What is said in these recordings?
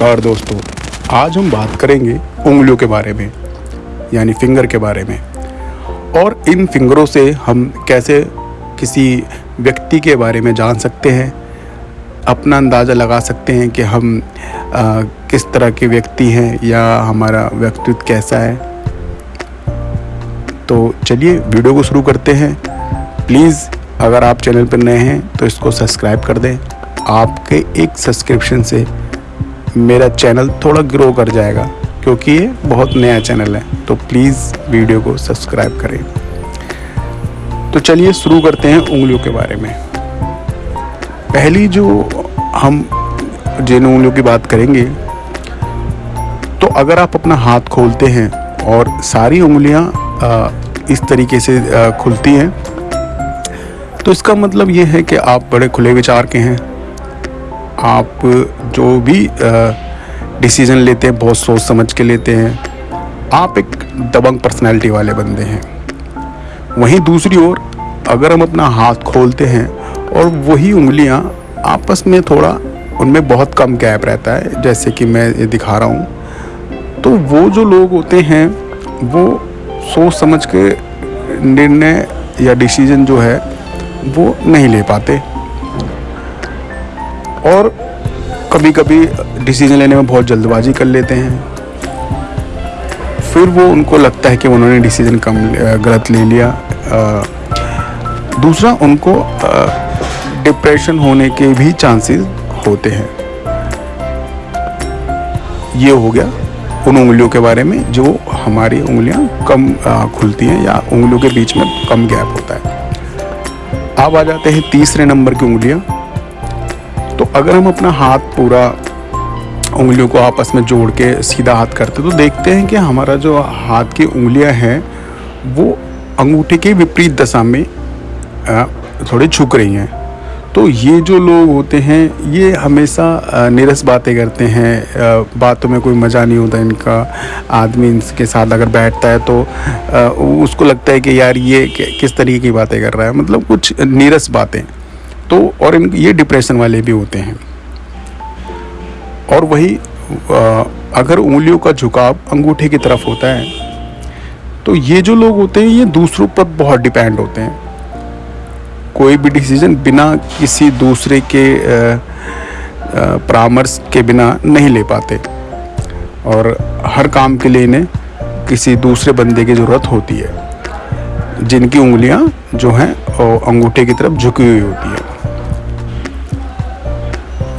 नमस्कार दोस्तों आज हम बात करेंगे उंगलियों के बारे में यानी फिंगर के बारे में। और इन फिंगरों से हम कैसे किसी व्यक्ति के बारे में जान सकते हैं अपना अंदाज़ा लगा सकते हैं कि हम आ, किस तरह के व्यक्ति हैं या हमारा व्यक्तित्व कैसा है। तो चलिए वीडियो को शुरू करते हैं। प्लीज़ अगर आप चैनल पर नए हैं तो इसको सब्सक्राइब कर दें। आपके एक सब्सक्रिप्शन से मेरा चैनल थोड़ा ग्रो कर जाएगा, क्योंकि ये बहुत नया चैनल है तो प्लीज़ वीडियो को सब्सक्राइब करें। तो चलिए शुरू करते हैं उंगलियों के बारे में। पहली जो हम जिन उंगलियों की बात करेंगे तो अगर आप अपना हाथ खोलते हैं और सारी उंगलियाँ इस तरीके से खुलती हैं तो इसका मतलब ये है कि आप बड़े खुले विचार के हैं आप जो भी डिसीज़न लेते हैं, बहुत सोच समझ के लेते हैं, आप एक दबंग पर्सनैलिटी वाले बंदे हैं। वहीं दूसरी ओर, अगर हम अपना हाथ खोलते हैं और वही उंगलियाँ आपस में थोड़ा, उनमें बहुत कम गैप रहता है, जैसे कि मैं ये दिखा रहा हूँ तो वो जो लोग होते हैं, वो सोच समझ के निर्णय या डिसीज़न जो है, वो नहीं ले पाते। और कभी कभी डिसीज़न लेने में बहुत जल्दबाजी कर लेते हैं। फिर वो उनको लगता है कि उन्होंने डिसीज़न कम गलत ले लिया। दूसरा उनको डिप्रेशन होने के भी चांसेस होते हैं। ये हो गया उन उंगलियों के बारे में जो हमारी उंगलियाँ कम खुलती हैं या उंगलियों के बीच में कम गैप होता है। अब आ जाते हैं तीसरे नंबर की उंगलियाँ। अगर हम अपना हाथ पूरा उंगलियों को आपस में जोड़ के सीधा हाथ करते तो देखते हैं कि हमारा जो हाथ की उंगलियाँ हैं, वो अंगूठे के विपरीत दशा में थोड़ी झुक रही हैं। तो ये जो लोग होते हैं, ये हमेशा निरस बातें करते हैं। बातों में कोई मज़ा नहीं होता इनका। आदमी इनके साथ अगर बैठता है तो उसको लगता है कि यार ये किस तरीके की बातें कर रहा है। मतलब कुछ नीरस बातें। तो और इन ये डिप्रेशन वाले भी होते हैं। और वही अगर उंगलियों का झुकाव अंगूठे की तरफ़ होता है तो ये जो लोग होते हैं, ये दूसरों पर बहुत डिपेंड होते हैं। कोई भी डिसीज़न बिना किसी दूसरे के परामर्श के बिना नहीं ले पाते। और हर काम के लिए इन्हें किसी दूसरे बंदे की ज़रूरत होती है, जिनकी उंगलियाँ जो हैं अंगूठे की तरफ़ झुकी हुई होती है।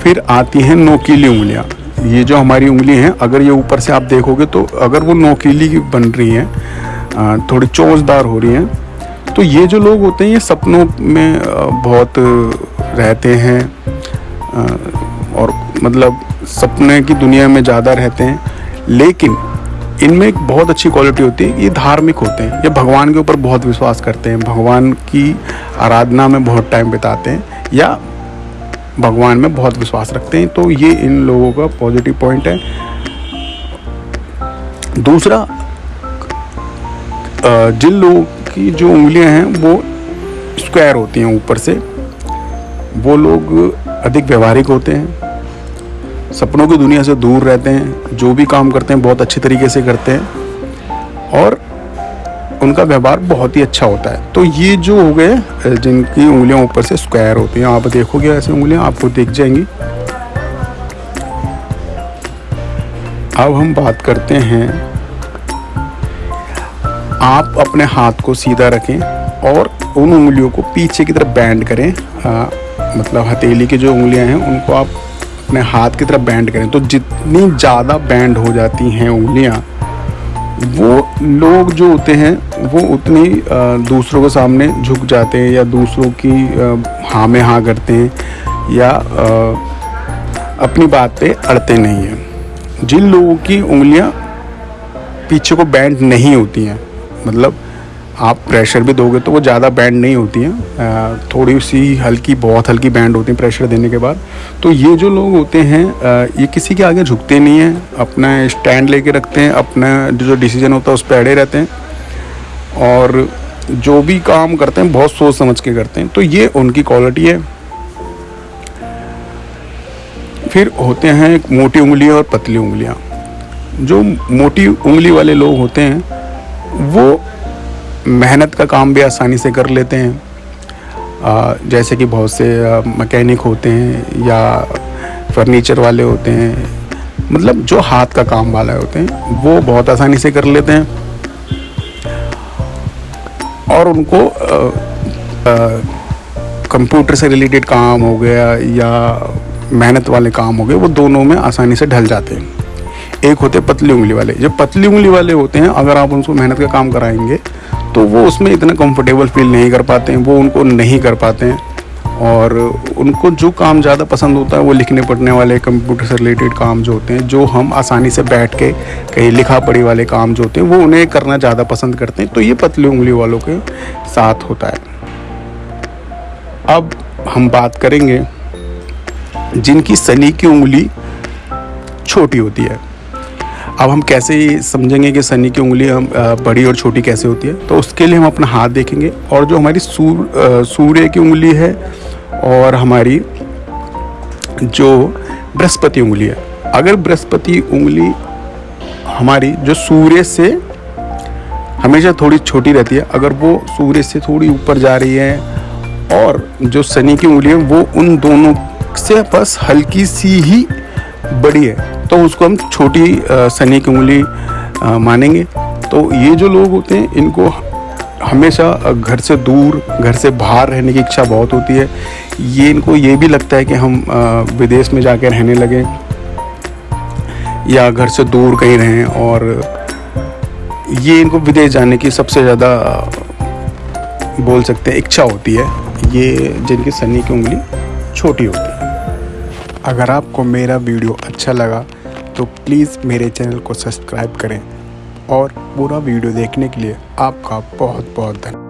फिर आती हैं नोकीली उंगलियाँ। ये जो हमारी उंगली हैं, अगर ये ऊपर से आप देखोगे तो अगर वो नोकीली बन रही हैं थोड़ी चोचदार हो रही हैं तो ये जो लोग होते हैं, ये सपनों में बहुत रहते हैं और मतलब सपने की दुनिया में ज़्यादा रहते हैं, लेकिन इनमें एक बहुत अच्छी क्वालिटी होती है, ये धार्मिक होते हैं, ये भगवान के ऊपर बहुत विश्वास करते हैं, भगवान की आराधना में बहुत टाइम बिताते हैं, या भगवान में बहुत विश्वास रखते हैं। तो ये इन लोगों का पॉजिटिव पॉइंट है। दूसरा जिन लोगों की जो उंगलियाँ हैं, वो स्क्वायर होती हैं ऊपर से। वो लोग अधिक व्यवहारिक होते हैं। सपनों की दुनिया से दूर रहते हैं। जो भी काम करते हैं, बहुत अच्छे तरीके से करते हैं। और उनका व्यवहार बहुत ही अच्छा होता है। तो ये जो हो गए जिनकी उंगलियाँ ऊपर से स्क्वायर होती हैं आप देखोगे ऐसी उंगलियाँ आपको दिख जाएँगी। अब हम बात करते हैं आप अपने हाथ को सीधा रखें और उन उंगलियों को पीछे की तरफ़ बैंड करें। आ, मतलब हथेली की जो उंगलियाँ हैं उनको आप अपने हाथ की तरफ़ बैंड करें। तो जितनी ज़्यादा बैंड हो जाती हैं उंगलियाँ वो लोग जो होते हैं, वो उतनी दूसरों के सामने झुक जाते हैं या दूसरों की हाँ में हाँ करते हैं या अपनी बात पे अड़ते नहीं हैं। जिन लोगों की उंगलियाँ पीछे को बैंड नहीं होती हैं मतलब आप प्रेशर भी दोगे तो वो ज़्यादा बैंड नहीं होती हैं। थोड़ी सी हल्की, बहुत हल्की बैंड होती है प्रेशर देने के बाद। तो ये जो लोग होते हैं ये किसी के आगे झुकते नहीं हैं। अपना स्टैंड लेके रखते हैं, अपना जो डिसीज़न होता है उस पर अड़े रहते हैं। और जो भी काम करते हैं, बहुत सोच समझ के करते हैं। तो ये उनकी क्वालिटी है। फिर होते हैं एक मोटी उंगलियाँ और पतली उंगलियाँ। जो मोटी उंगली वाले लोग होते हैं, वो मेहनत का काम भी आसानी से कर लेते हैं। जैसे कि बहुत से मैकेनिक होते हैं या फर्नीचर वाले होते हैं मतलब जो हाथ का काम वाले होते हैं, वो बहुत आसानी से कर लेते हैं। और उनको कंप्यूटर से रिलेटेड काम हो गया या मेहनत वाले काम हो गए, वो दोनों में आसानी से ढल जाते हैं। एक होते पतली उंगली वाले। जब पतली उंगली वाले होते हैं, अगर आप उनको मेहनत का काम कराएँगे तो वो उसमें इतना कंफर्टेबल फील नहीं कर पाते हैं, वो उनको नहीं कर पाते हैं। और उनको जो काम ज़्यादा पसंद होता है, वो लिखने पढ़ने वाले कंप्यूटर से रिलेटेड काम जो होते हैं, जो हम आसानी से बैठ के कहीं लिखा पढ़ी वाले काम जो होते हैं, वो उन्हें करना ज़्यादा पसंद करते हैं। तो ये पतली उंगली वालों के साथ होता है। अब हम बात करेंगे जिनकी सनी की उंगली छोटी होती है। अब हम कैसे समझेंगे कि सनी की उंगली हम बड़ी और छोटी कैसे होती है? तो उसके लिए हम अपना हाथ देखेंगे और जो हमारी सूर सूर्य की उंगली है और हमारी जो बृहस्पति उंगली है, अगर बृहस्पति उंगली हमारी जो सूर्य से हमेशा थोड़ी छोटी रहती है, अगर वो सूर्य से थोड़ी ऊपर जा रही है और जो शनि की उंगली है, वो उन दोनों से बस हल्की सी ही बड़ी है तो उसको हम छोटी शनि की उंगली मानेंगे। तो ये जो लोग होते हैं, इनको हमेशा घर से दूर, घर से बाहर रहने की इच्छा बहुत होती है। ये इनको ये भी लगता है कि हम विदेश में जाकर रहने लगे, या घर से दूर कहीं रहें, और ये इनको विदेश जाने की सबसे ज़्यादा बोल सकते हैं, इच्छा होती है। ये जिनकी सनी की उंगली छोटी होती है। अगर आपको मेरा वीडियो अच्छा लगा तो प्लीज़ मेरे चैनल को सब्सक्राइब करें और पूरा वीडियो देखने के लिए आपका बहुत बहुत धन्यवाद।